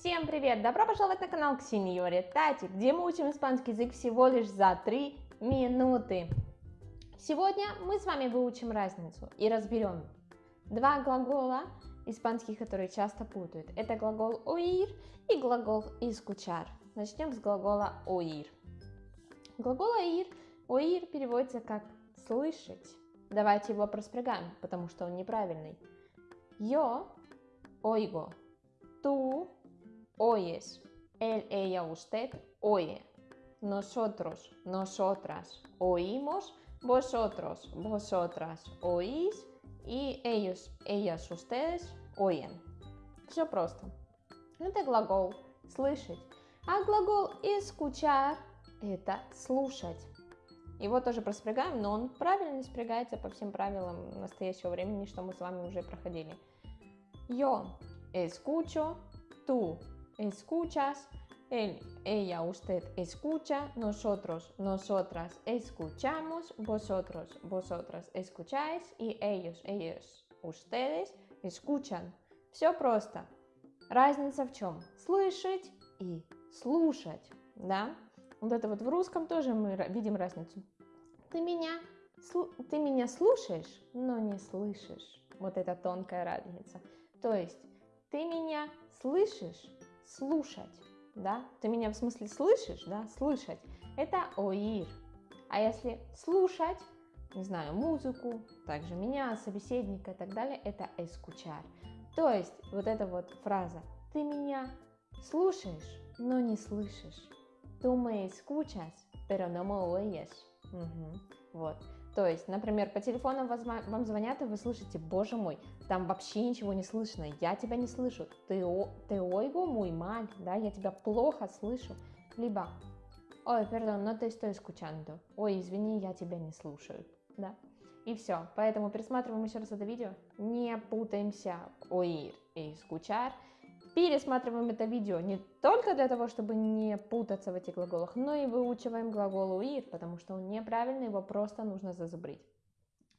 Всем привет! Добро пожаловать на канал к Сеньоре Тати, где мы учим испанский язык всего лишь за 3 минуты. Сегодня мы с вами выучим разницу и разберем два глагола испанских, которые часто путают. Это глагол oír и глагол escuchar. Начнем с глагола oír. Глагол oír, oír переводится как слышать. Давайте его проспрягаем, потому что он неправильный. Yo oigo, tú oyes, él, ella, usted oye. Nosotros, nosotras oímos, vosotros, vosotras oís и ellos, ellas, ustedes oyen. Все просто. Это глагол слышать. А глагол escuchar это слушать. Его тоже проспрягаем, но он правильно спрягается по всем правилам настоящего времени, что мы с вами уже проходили. Yo escucho, tú escuchas, él, ella, usted escucha, nosotros, nosotras escuchamos, vosotros, vosotras escucháis и ellos, ellos, ustedes escuchan. Все просто. Разница в чем? Слышать и слушать, да? Вот это вот в русском тоже мы видим разницу. Ты меня, ты меня слушаешь, но не слышишь. Вот это тонкая разница. То есть ты меня слышишь, слушать, да? Ты меня в смысле слышишь, да? Слышать. Это оир. А если слушать, не знаю, музыку, также меня, собеседника и так далее, это эскучар. То есть вот эта вот фраза «ты меня слушаешь, но не слышишь». Tú me escuchas, pero no. Вот. То есть, например, по телефону вам звонят, и вы слышите, боже мой, там вообще ничего не слышно, я тебя не слышу, ты, ты ойго мой маль, да, я тебя плохо слышу. Либо, ой, perdón, no te estoy escuchando, ой, извини, я тебя не слушаю, да. И все, поэтому пересматриваем еще раз это видео, не путаемся, oír и escuchar, пересматриваем это видео не только для того, чтобы не путаться в этих глаголах, но и выучиваем глагол уир, потому что он неправильный, его просто нужно зазубрить.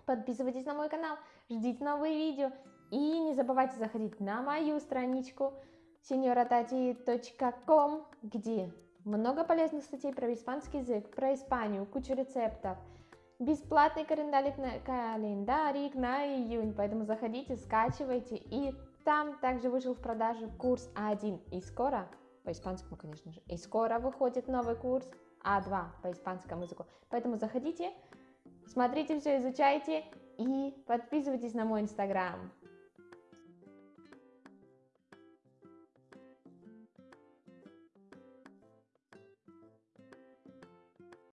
Подписывайтесь на мой канал, ждите новые видео и не забывайте заходить на мою страничку senioratati.com, где много полезных статей про испанский язык, про Испанию, кучу рецептов, бесплатный календарик на, календарик на июнь, поэтому заходите, скачивайте и там также вышел в продажу курс А1 и скоро, по испанскому, конечно же, и скоро выходит новый курс А2 по испанскому языку. Поэтому заходите, смотрите все, изучайте и подписывайтесь на мой инстаграм.